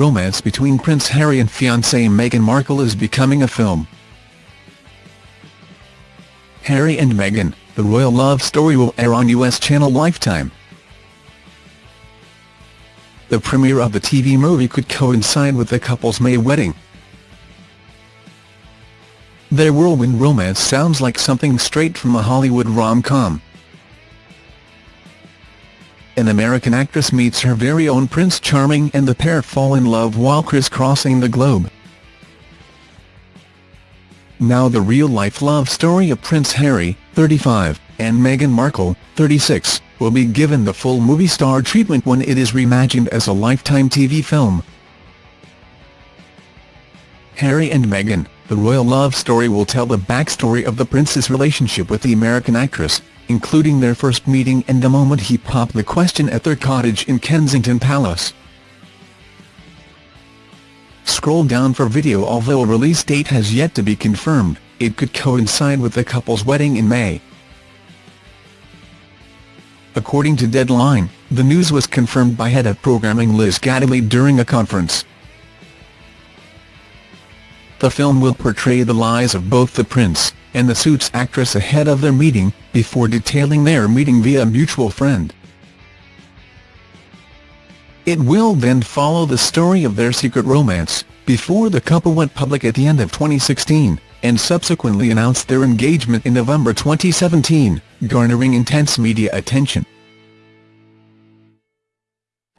romance between Prince Harry and fiancée Meghan Markle is becoming a film. Harry and Meghan, the royal love story will air on US channel Lifetime. The premiere of the TV movie could coincide with the couple's May wedding. Their whirlwind romance sounds like something straight from a Hollywood rom-com. An American actress meets her very own Prince Charming and the pair fall in love while crisscrossing the globe. Now the real-life love story of Prince Harry, 35, and Meghan Markle, 36, will be given the full movie star treatment when it is reimagined as a Lifetime TV film. Harry and Meghan, the royal love story will tell the backstory of the prince's relationship with the American actress, including their first meeting and the moment he popped the question at their cottage in Kensington Palace. Scroll down for video Although a release date has yet to be confirmed, it could coincide with the couple's wedding in May. According to Deadline, the news was confirmed by head of programming Liz Gateley during a conference. The film will portray the lives of both the prince and the Suits actress ahead of their meeting, before detailing their meeting via a mutual friend. It will then follow the story of their secret romance, before the couple went public at the end of 2016, and subsequently announced their engagement in November 2017, garnering intense media attention.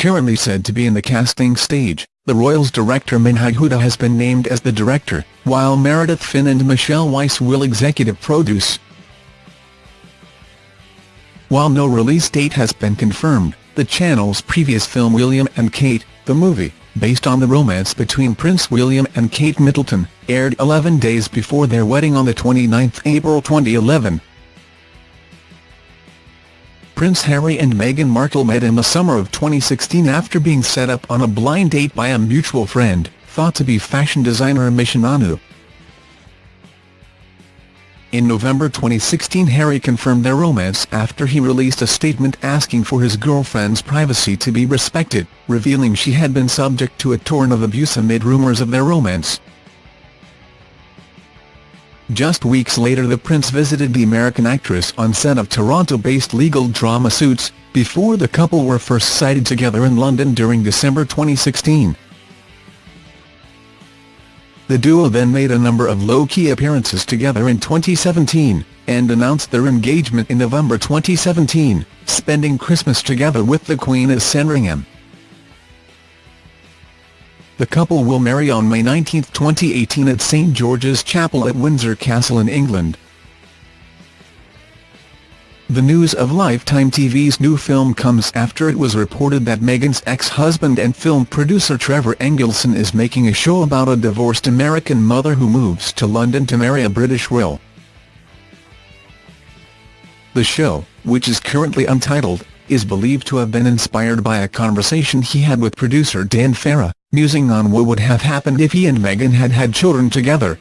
Currently said to be in the casting stage, the Royals director Menhaj Huda has been named as the director, while Meredith Finn and Michelle Weiss will executive produce. While no release date has been confirmed, the channel's previous film William and Kate, the movie, based on the romance between Prince William and Kate Middleton, aired 11 days before their wedding on 29 April 2011. Prince Harry and Meghan Markle met in the summer of 2016 after being set up on a blind date by a mutual friend, thought to be fashion designer Misha Nonoo. In November 2016 Harry confirmed their romance after he released a statement asking for his girlfriend's privacy to be respected, revealing she had been subject to a torrent of abuse amid rumours of their romance. Just weeks later the prince visited the American actress on set of Toronto-based legal drama Suits, before the couple were first sighted together in London during December 2016. The duo then made a number of low-key appearances together in 2017, and announced their engagement in November 2017, spending Christmas together with the Queen at Sandringham. The couple will marry on May 19, 2018 at St George's Chapel at Windsor Castle in England. The news of Lifetime TV's new film comes after it was reported that Meghan's ex-husband and film producer Trevor Engelson is making a show about a divorced American mother who moves to London to marry a British royal. The show, which is currently untitled, is believed to have been inspired by a conversation he had with producer Dan Farah, musing on what would have happened if he and Meghan had had children together.